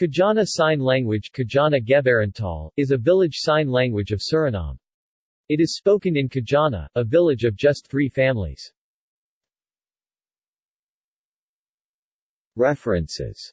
Kajana Sign Language Kajana Gebarentaal, is a village sign language of Suriname. It is spoken in Kajana, a village of just three families. References